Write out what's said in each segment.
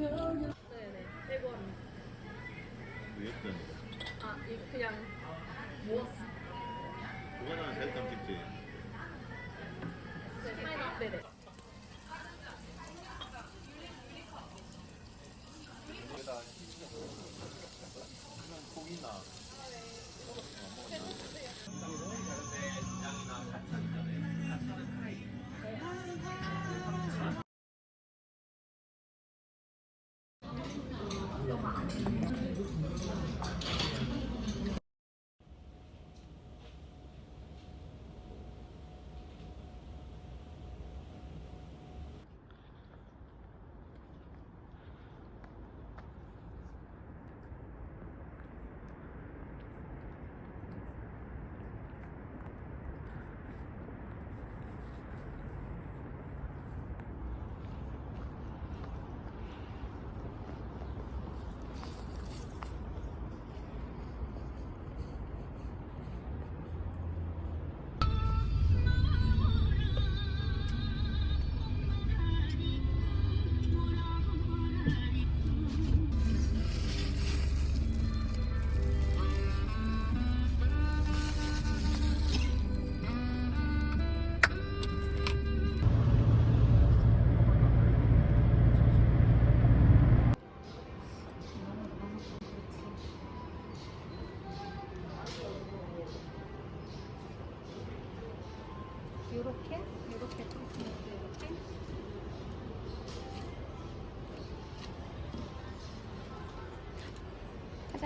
네네. 100원. 위였던 아, 이 그냥 모았어. 그거는 셀감 찍지 都忙。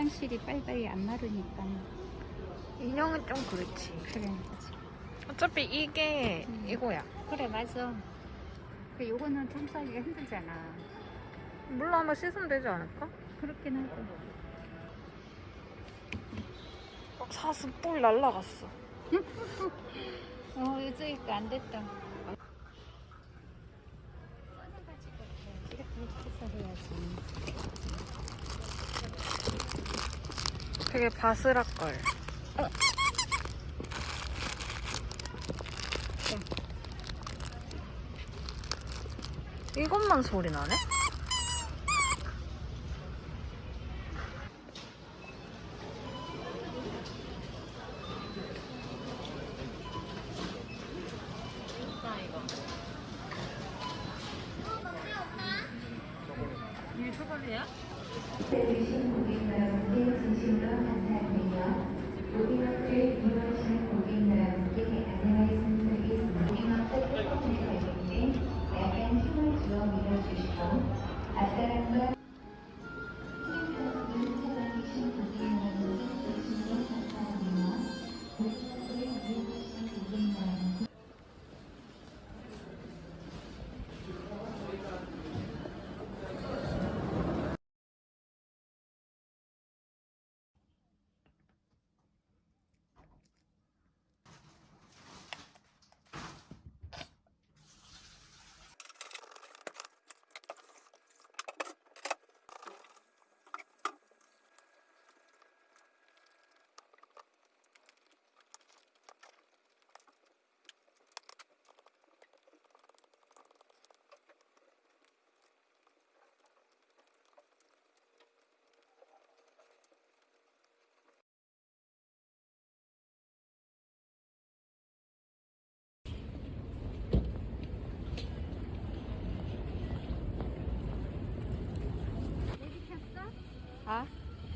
화장실이 빨리빨리 안 마르니까 인형은 좀 그렇지. 그래 어차피 이게 음. 이거야. 그래 맞아 그 요거는 청소하기가 힘들잖아 물로 한번 씻으면 되지 않을까? 그렇긴 하고 막 사슴 뿔 날라갔어. 어 요즘이니까 안 됐다 이렇게 해서 해야지 되게 바스락걸. 이것만 소리 나네? 아?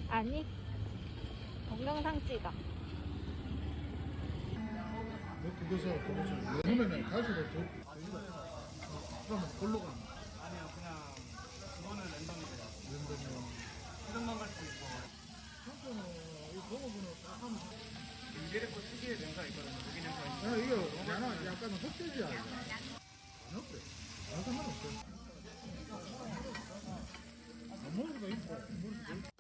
아니. 동영상 찍어. 뭐 그러면은 가수로 저 그러면 골로 가는 아니요, 그냥 그거는 랜덤이에요. 랜덤이요. 수정만 갈수 있고. 한편은 이 동호분은 딱 하면 인제리코 특유의 냄새가 있거든요. 고기 냄새가. 야 이거 약간 약간 흑돼지야 이거. 안 없대. 안 상관없어. 안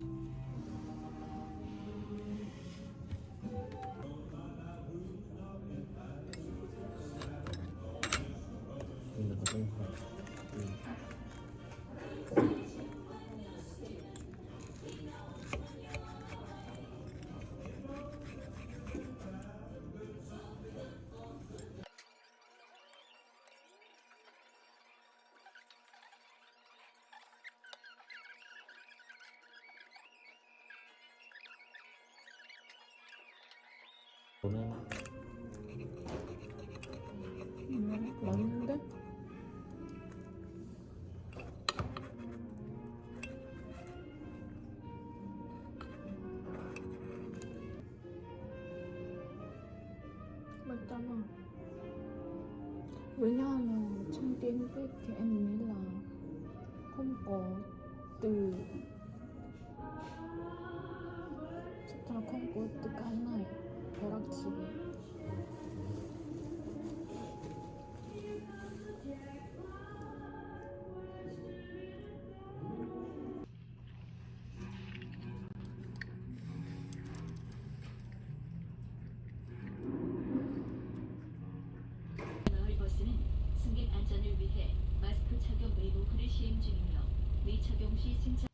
Bye. 먹을 수가 있고 안 먹을 수가 있고. 음, 맛있는데? 맞잖아. 왜냐하면 trong tiếng Việt thì em nghĩ là không có từ chắc là không có từ cái này 벼락치기. 마스크 착용 의무화를 시행 중이며 미착용 시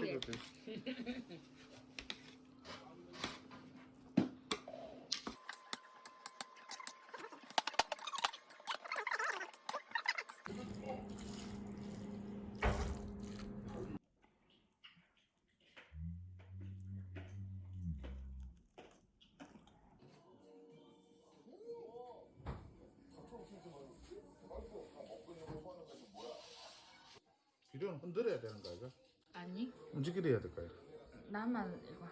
승차 비료는 흔들어야 되는 거 아이가? 아니 움직이려 해야 될까요? 나만 이거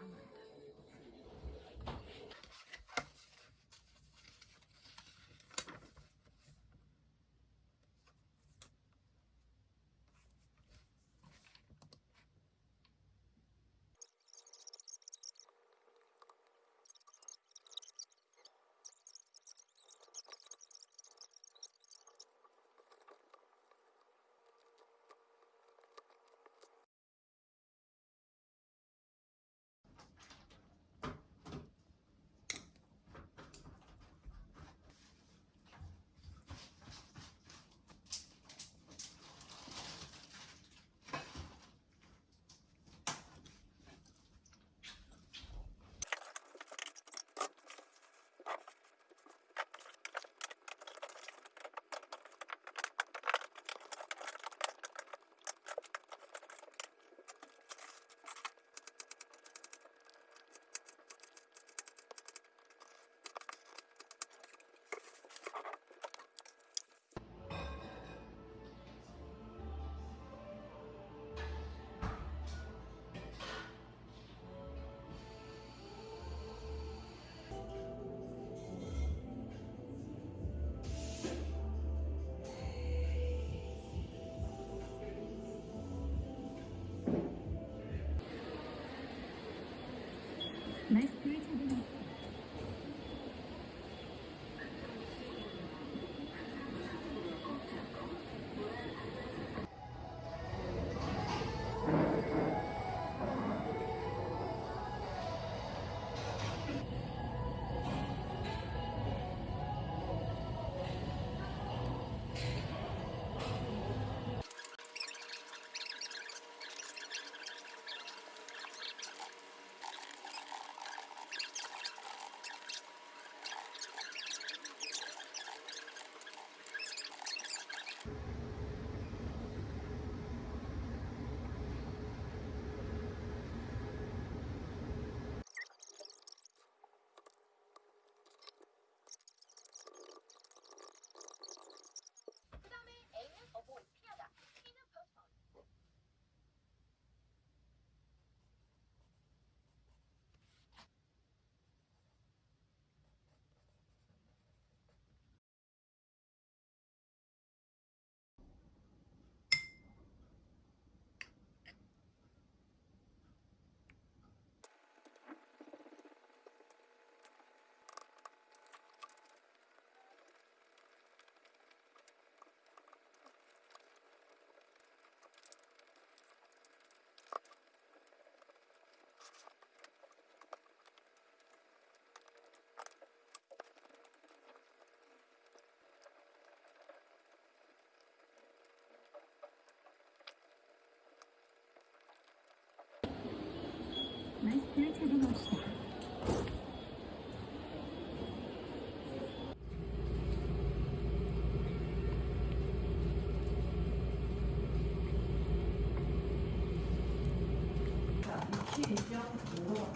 뭐가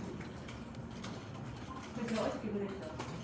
그래서 어저께 그랬죠.